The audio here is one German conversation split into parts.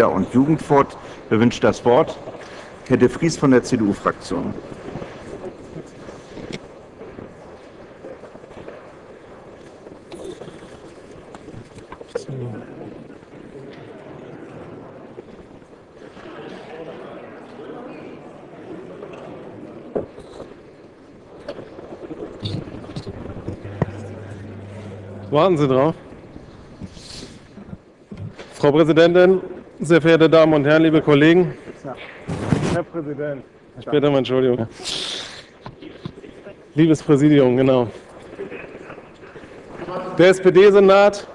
und Jugendfort wünscht das Wort. Herr de Vries von der CDU-Fraktion. Warten Sie drauf. Frau Präsidentin, sehr verehrte Damen und Herren, liebe Kollegen. Herr Präsident. Später mal Entschuldigung. Liebes Präsidium, genau. Der SPD-Senat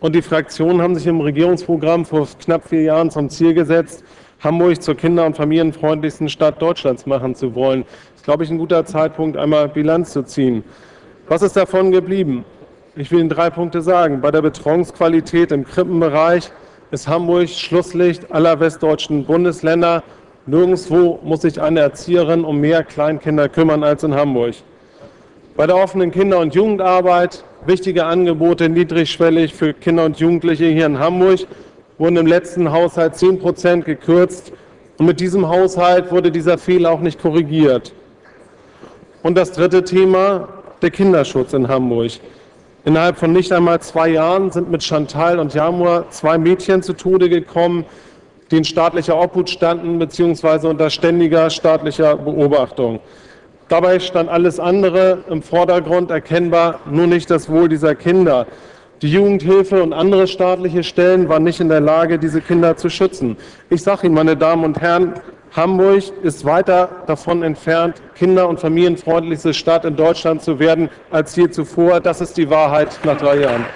und die Fraktionen haben sich im Regierungsprogramm vor knapp vier Jahren zum Ziel gesetzt, Hamburg zur kinder- und familienfreundlichsten Stadt Deutschlands machen zu wollen. Das ist, glaube ich, ein guter Zeitpunkt, einmal Bilanz zu ziehen. Was ist davon geblieben? Ich will Ihnen drei Punkte sagen. Bei der Betreuungsqualität im Krippenbereich ist Hamburg Schlusslicht aller westdeutschen Bundesländer. Nirgendwo muss sich eine Erzieherin um mehr Kleinkinder kümmern als in Hamburg. Bei der offenen Kinder- und Jugendarbeit wichtige Angebote niedrigschwellig für Kinder und Jugendliche hier in Hamburg wurden im letzten Haushalt 10 Prozent gekürzt. Und mit diesem Haushalt wurde dieser Fehler auch nicht korrigiert. Und das dritte Thema, der Kinderschutz in Hamburg. Innerhalb von nicht einmal zwei Jahren sind mit Chantal und Jamur zwei Mädchen zu Tode gekommen, die in staatlicher Obhut standen bzw. unter ständiger staatlicher Beobachtung. Dabei stand alles andere im Vordergrund erkennbar, nur nicht das Wohl dieser Kinder. Die Jugendhilfe und andere staatliche Stellen waren nicht in der Lage, diese Kinder zu schützen. Ich sage Ihnen, meine Damen und Herren, Hamburg ist weiter davon entfernt, kinder- und familienfreundlichste Stadt in Deutschland zu werden als je zuvor. Das ist die Wahrheit nach drei Jahren.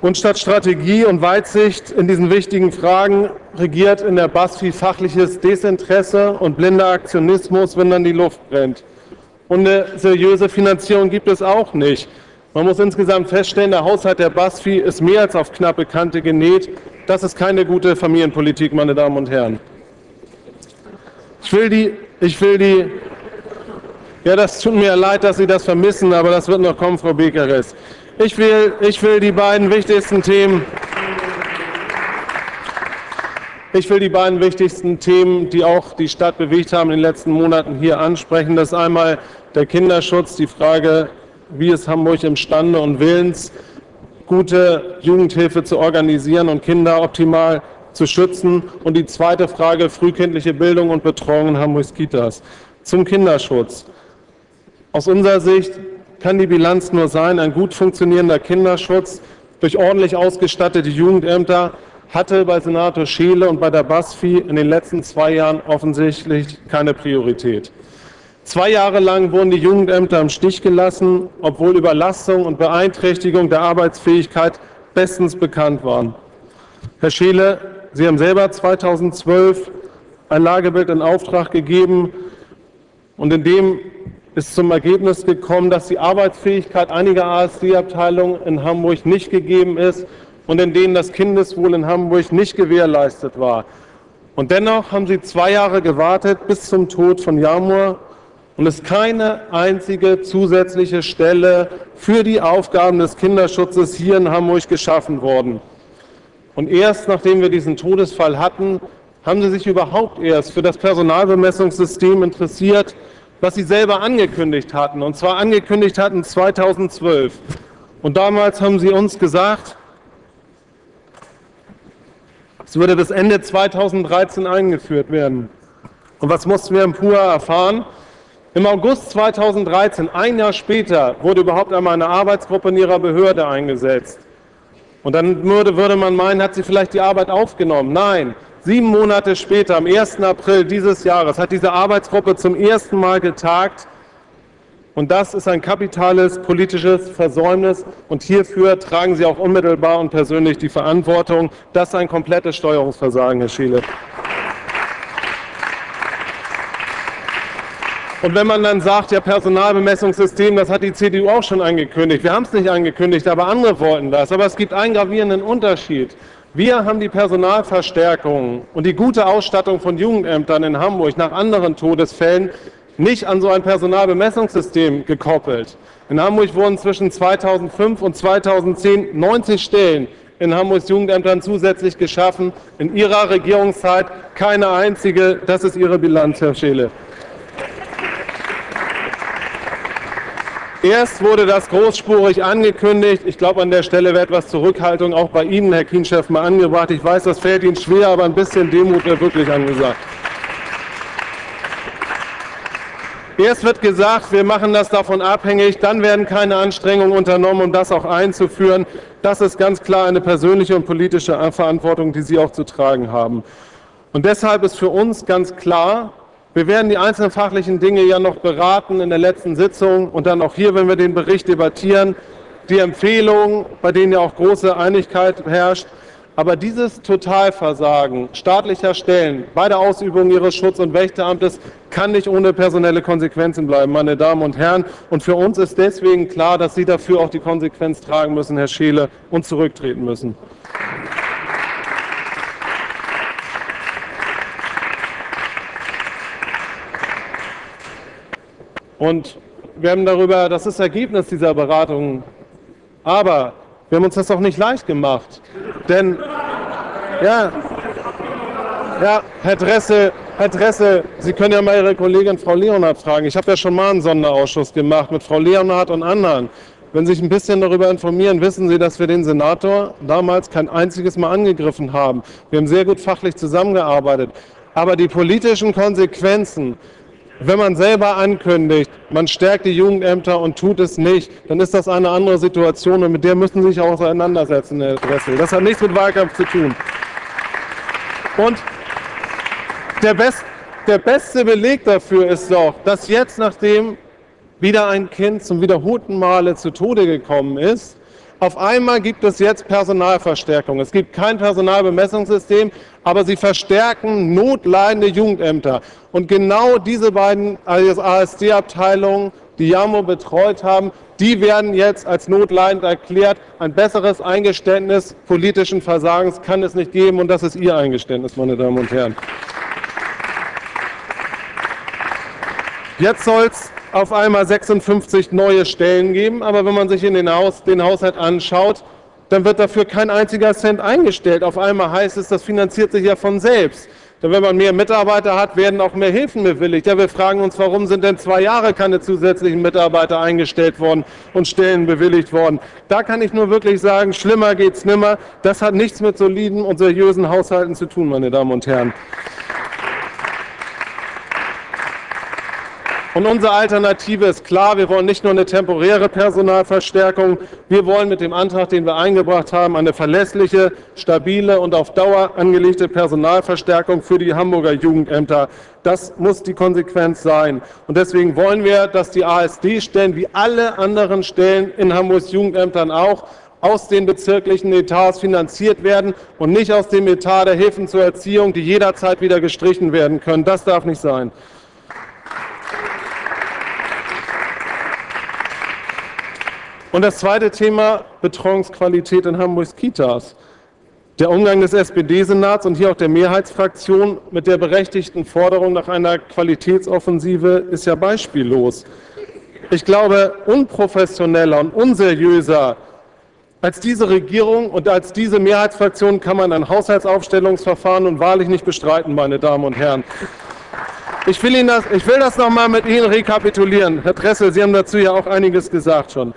Und statt Strategie und Weitsicht in diesen wichtigen Fragen regiert in der BASFI fachliches Desinteresse und blinder Aktionismus, wenn dann die Luft brennt. Und eine seriöse Finanzierung gibt es auch nicht. Man muss insgesamt feststellen, der Haushalt der BASFI ist mehr als auf knappe Kante genäht. Das ist keine gute Familienpolitik, meine Damen und Herren. Ich will die, ich will die, ja, das tut mir leid, dass Sie das vermissen, aber das wird noch kommen, Frau Bekeres. Ich will, ich will die beiden wichtigsten Themen, ich will die beiden wichtigsten Themen, die auch die Stadt bewegt haben in den letzten Monaten, hier ansprechen. Das ist einmal der Kinderschutz, die Frage wie ist Hamburg imstande und willens, gute Jugendhilfe zu organisieren und Kinder optimal zu schützen? Und die zweite Frage, frühkindliche Bildung und Betreuung in Hamburgs Kitas. Zum Kinderschutz. Aus unserer Sicht kann die Bilanz nur sein, ein gut funktionierender Kinderschutz durch ordentlich ausgestattete Jugendämter hatte bei Senator Scheele und bei der BASFI in den letzten zwei Jahren offensichtlich keine Priorität. Zwei Jahre lang wurden die Jugendämter im Stich gelassen, obwohl Überlastung und Beeinträchtigung der Arbeitsfähigkeit bestens bekannt waren. Herr Scheele, Sie haben selber 2012 ein Lagebild in Auftrag gegeben und in dem ist zum Ergebnis gekommen, dass die Arbeitsfähigkeit einiger ASD-Abteilungen in Hamburg nicht gegeben ist und in denen das Kindeswohl in Hamburg nicht gewährleistet war. Und dennoch haben Sie zwei Jahre gewartet bis zum Tod von Jamur und es keine einzige zusätzliche Stelle für die Aufgaben des Kinderschutzes hier in Hamburg geschaffen worden. Und erst nachdem wir diesen Todesfall hatten, haben Sie sich überhaupt erst für das Personalbemessungssystem interessiert, was Sie selber angekündigt hatten, und zwar angekündigt hatten 2012. Und damals haben Sie uns gesagt, es würde bis Ende 2013 eingeführt werden. Und was mussten wir im PUA erfahren? Im August 2013, ein Jahr später, wurde überhaupt einmal eine Arbeitsgruppe in ihrer Behörde eingesetzt. Und dann würde, würde man meinen, hat sie vielleicht die Arbeit aufgenommen. Nein, sieben Monate später, am 1. April dieses Jahres, hat diese Arbeitsgruppe zum ersten Mal getagt. Und das ist ein kapitales politisches Versäumnis. Und hierfür tragen Sie auch unmittelbar und persönlich die Verantwortung. Das ist ein komplettes Steuerungsversagen, Herr Schiele. Und wenn man dann sagt, ja, Personalbemessungssystem, das hat die CDU auch schon angekündigt. Wir haben es nicht angekündigt, aber andere wollten das. Aber es gibt einen gravierenden Unterschied. Wir haben die Personalverstärkung und die gute Ausstattung von Jugendämtern in Hamburg nach anderen Todesfällen nicht an so ein Personalbemessungssystem gekoppelt. In Hamburg wurden zwischen 2005 und 2010 90 Stellen in Hamburgs Jugendämtern zusätzlich geschaffen. In Ihrer Regierungszeit keine einzige. Das ist Ihre Bilanz, Herr Scheele. Erst wurde das großspurig angekündigt. Ich glaube, an der Stelle wird etwas Zurückhaltung auch bei Ihnen, Herr Kienchef, mal angebracht. Ich weiß, das fällt Ihnen schwer, aber ein bisschen Demut wäre wirklich angesagt. Erst wird gesagt, wir machen das davon abhängig, dann werden keine Anstrengungen unternommen, um das auch einzuführen. Das ist ganz klar eine persönliche und politische Verantwortung, die Sie auch zu tragen haben. Und deshalb ist für uns ganz klar, wir werden die einzelnen fachlichen Dinge ja noch beraten in der letzten Sitzung und dann auch hier, wenn wir den Bericht debattieren, die Empfehlungen, bei denen ja auch große Einigkeit herrscht. Aber dieses Totalversagen staatlicher Stellen bei der Ausübung ihres Schutz- und Wächteramtes kann nicht ohne personelle Konsequenzen bleiben, meine Damen und Herren. Und für uns ist deswegen klar, dass Sie dafür auch die Konsequenz tragen müssen, Herr Scheele, und zurücktreten müssen. Und wir haben darüber, das ist Ergebnis dieser Beratungen. Aber wir haben uns das auch nicht leicht gemacht. Denn, ja, ja, Herr Dressel, Herr Dressel, Sie können ja mal Ihre Kollegin Frau Leonhardt fragen. Ich habe ja schon mal einen Sonderausschuss gemacht mit Frau Leonhardt und anderen. Wenn Sie sich ein bisschen darüber informieren, wissen Sie, dass wir den Senator damals kein einziges Mal angegriffen haben. Wir haben sehr gut fachlich zusammengearbeitet. Aber die politischen Konsequenzen, wenn man selber ankündigt, man stärkt die Jugendämter und tut es nicht, dann ist das eine andere Situation und mit der müssen Sie sich auch auseinandersetzen, Herr Dressel. Das hat nichts mit Wahlkampf zu tun. Und der, best, der beste Beleg dafür ist doch, dass jetzt, nachdem wieder ein Kind zum wiederholten Male zu Tode gekommen ist, auf einmal gibt es jetzt Personalverstärkung. Es gibt kein Personalbemessungssystem, aber sie verstärken notleidende Jugendämter. Und genau diese beiden ASD-Abteilungen, die JAMO betreut haben, die werden jetzt als notleidend erklärt. Ein besseres Eingeständnis politischen Versagens kann es nicht geben. Und das ist Ihr Eingeständnis, meine Damen und Herren. Jetzt soll es auf einmal 56 neue Stellen geben, aber wenn man sich in den, Haus, den Haushalt anschaut, dann wird dafür kein einziger Cent eingestellt. Auf einmal heißt es, das finanziert sich ja von selbst. Denn wenn man mehr Mitarbeiter hat, werden auch mehr Hilfen bewilligt. Ja, wir fragen uns, warum sind denn zwei Jahre keine zusätzlichen Mitarbeiter eingestellt worden und Stellen bewilligt worden? Da kann ich nur wirklich sagen, schlimmer geht's nimmer. Das hat nichts mit soliden und seriösen Haushalten zu tun, meine Damen und Herren. Und unsere Alternative ist klar, wir wollen nicht nur eine temporäre Personalverstärkung, wir wollen mit dem Antrag, den wir eingebracht haben, eine verlässliche, stabile und auf Dauer angelegte Personalverstärkung für die Hamburger Jugendämter. Das muss die Konsequenz sein. Und deswegen wollen wir, dass die ASD-Stellen wie alle anderen Stellen in Hamburgs Jugendämtern auch aus den bezirklichen Etats finanziert werden und nicht aus dem Etat der Hilfen zur Erziehung, die jederzeit wieder gestrichen werden können. Das darf nicht sein. Und das zweite Thema, Betreuungsqualität in Hamburgs Kitas. Der Umgang des SPD-Senats und hier auch der Mehrheitsfraktion mit der berechtigten Forderung nach einer Qualitätsoffensive ist ja beispiellos. Ich glaube, unprofessioneller und unseriöser als diese Regierung und als diese Mehrheitsfraktion kann man ein Haushaltsaufstellungsverfahren und wahrlich nicht bestreiten, meine Damen und Herren. Ich will, Ihnen das, ich will das noch mal mit Ihnen rekapitulieren. Herr Dressel, Sie haben dazu ja auch einiges gesagt schon.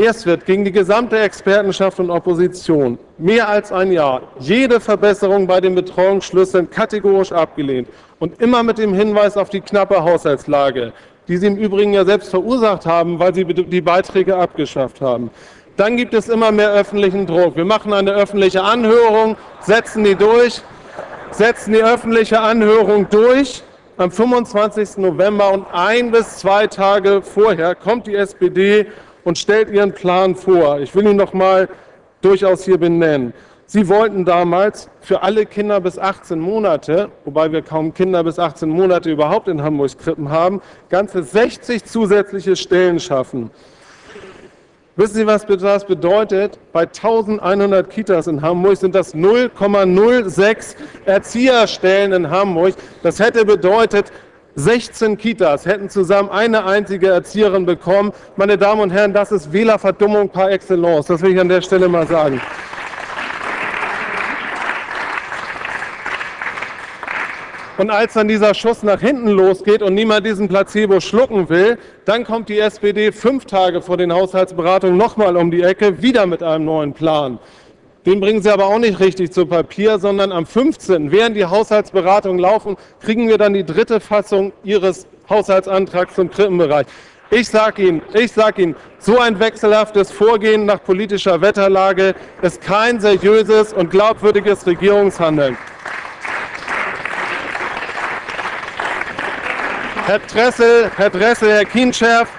Erst wird gegen die gesamte Expertenschaft und Opposition mehr als ein Jahr jede Verbesserung bei den Betreuungsschlüsseln kategorisch abgelehnt und immer mit dem Hinweis auf die knappe Haushaltslage, die Sie im Übrigen ja selbst verursacht haben, weil Sie die Beiträge abgeschafft haben. Dann gibt es immer mehr öffentlichen Druck. Wir machen eine öffentliche Anhörung, setzen die durch, setzen die öffentliche Anhörung durch am 25. November und ein bis zwei Tage vorher kommt die SPD und stellt Ihren Plan vor. Ich will ihn noch mal durchaus hier benennen. Sie wollten damals für alle Kinder bis 18 Monate, wobei wir kaum Kinder bis 18 Monate überhaupt in Hamburgs Krippen haben, ganze 60 zusätzliche Stellen schaffen. Wissen Sie, was das bedeutet? Bei 1100 Kitas in Hamburg sind das 0,06 Erzieherstellen in Hamburg. Das hätte bedeutet 16 Kitas hätten zusammen eine einzige Erzieherin bekommen. Meine Damen und Herren, das ist Wählerverdummung par excellence. Das will ich an der Stelle mal sagen. Und als dann dieser Schuss nach hinten losgeht und niemand diesen Placebo schlucken will, dann kommt die SPD fünf Tage vor den Haushaltsberatungen nochmal um die Ecke, wieder mit einem neuen Plan. Den bringen Sie aber auch nicht richtig zu Papier, sondern am 15., während die Haushaltsberatungen laufen, kriegen wir dann die dritte Fassung Ihres Haushaltsantrags zum Krippenbereich. Ich sage Ihnen, ich sage Ihnen, so ein wechselhaftes Vorgehen nach politischer Wetterlage ist kein seriöses und glaubwürdiges Regierungshandeln. Herr Dressel, Herr Dressel, Herr Kienschärf,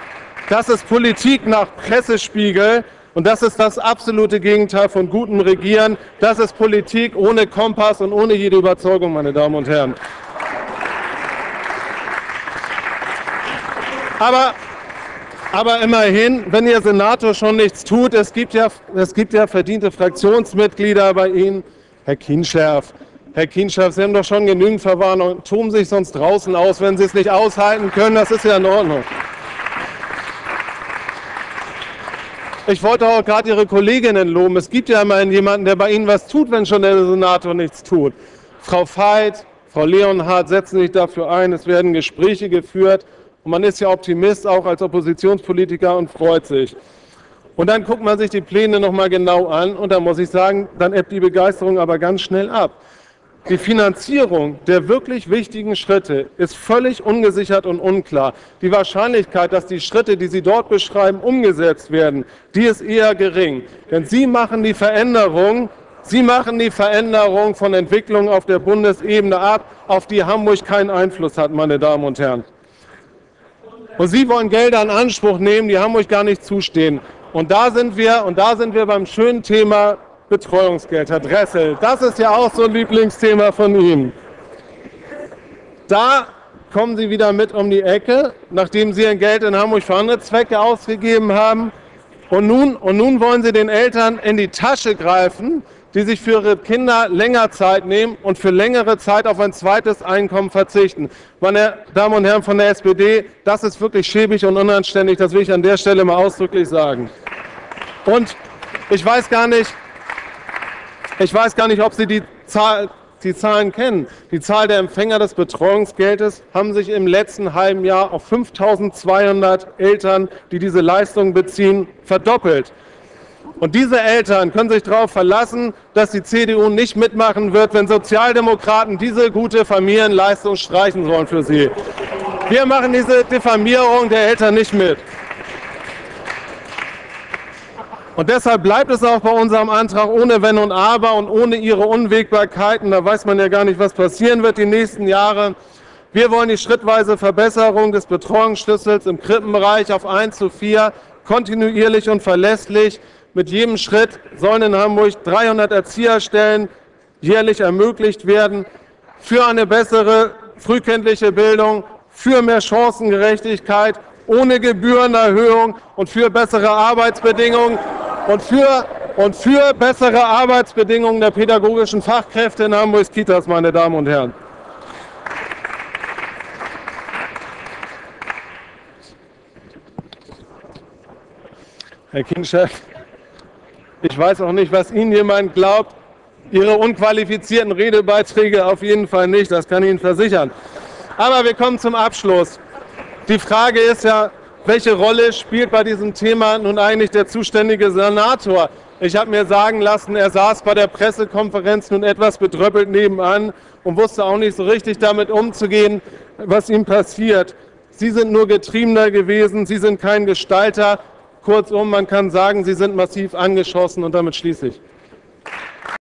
das ist Politik nach Pressespiegel und das ist das absolute Gegenteil von gutem Regieren. Das ist Politik ohne Kompass und ohne jede Überzeugung, meine Damen und Herren. Aber, aber immerhin, wenn Ihr Senator schon nichts tut, es gibt ja, es gibt ja verdiente Fraktionsmitglieder bei Ihnen, Herr Kienschärf, Herr Kienschaf, Sie haben doch schon genügend Verwarnung. Toben sich sonst draußen aus, wenn Sie es nicht aushalten können. Das ist ja in Ordnung. Ich wollte auch gerade Ihre Kolleginnen loben. Es gibt ja immerhin jemanden, der bei Ihnen was tut, wenn schon der Senator nichts tut. Frau Veit, Frau Leonhardt setzen sich dafür ein. Es werden Gespräche geführt. Und man ist ja Optimist, auch als Oppositionspolitiker, und freut sich. Und dann guckt man sich die Pläne noch mal genau an. Und da muss ich sagen, dann ebbt die Begeisterung aber ganz schnell ab. Die Finanzierung der wirklich wichtigen Schritte ist völlig ungesichert und unklar. Die Wahrscheinlichkeit, dass die Schritte, die Sie dort beschreiben, umgesetzt werden, die ist eher gering. Denn Sie machen die Veränderung, Sie machen die Veränderung von Entwicklungen auf der Bundesebene ab, auf die Hamburg keinen Einfluss hat, meine Damen und Herren. Und Sie wollen Gelder in Anspruch nehmen, die Hamburg gar nicht zustehen. Und da sind wir, und da sind wir beim schönen Thema Betreuungsgeld, Herr Dressel. Das ist ja auch so ein Lieblingsthema von Ihnen. Da kommen Sie wieder mit um die Ecke, nachdem Sie Ihr Geld in Hamburg für andere Zwecke ausgegeben haben. Und nun, und nun wollen Sie den Eltern in die Tasche greifen, die sich für ihre Kinder länger Zeit nehmen und für längere Zeit auf ein zweites Einkommen verzichten. Meine Damen und Herren von der SPD, das ist wirklich schäbig und unanständig, das will ich an der Stelle mal ausdrücklich sagen. Und ich weiß gar nicht, ich weiß gar nicht, ob Sie die, Zahl, die Zahlen kennen. Die Zahl der Empfänger des Betreuungsgeldes haben sich im letzten halben Jahr auf 5.200 Eltern, die diese Leistung beziehen, verdoppelt. Und diese Eltern können sich darauf verlassen, dass die CDU nicht mitmachen wird, wenn Sozialdemokraten diese gute Familienleistung streichen sollen für sie. Wir machen diese Diffamierung der Eltern nicht mit. Und deshalb bleibt es auch bei unserem Antrag ohne Wenn und Aber und ohne Ihre Unwägbarkeiten. Da weiß man ja gar nicht, was passieren wird die nächsten Jahre. Wir wollen die schrittweise Verbesserung des Betreuungsschlüssels im Krippenbereich auf 1 zu 4 kontinuierlich und verlässlich. Mit jedem Schritt sollen in Hamburg 300 Erzieherstellen jährlich ermöglicht werden für eine bessere frühkindliche Bildung, für mehr Chancengerechtigkeit, ohne Gebührenerhöhung und für bessere Arbeitsbedingungen und für, und für bessere Arbeitsbedingungen der pädagogischen Fachkräfte in Hamburgs Kitas, meine Damen und Herren. Herr Kinchef, ich weiß auch nicht, was Ihnen jemand glaubt. Ihre unqualifizierten Redebeiträge auf jeden Fall nicht, das kann ich Ihnen versichern. Aber wir kommen zum Abschluss. Die Frage ist ja, welche Rolle spielt bei diesem Thema nun eigentlich der zuständige Senator? Ich habe mir sagen lassen, er saß bei der Pressekonferenz nun etwas bedröppelt nebenan und wusste auch nicht so richtig damit umzugehen, was ihm passiert. Sie sind nur Getriebener gewesen, Sie sind kein Gestalter. Kurzum, man kann sagen, Sie sind massiv angeschossen und damit schließe ich.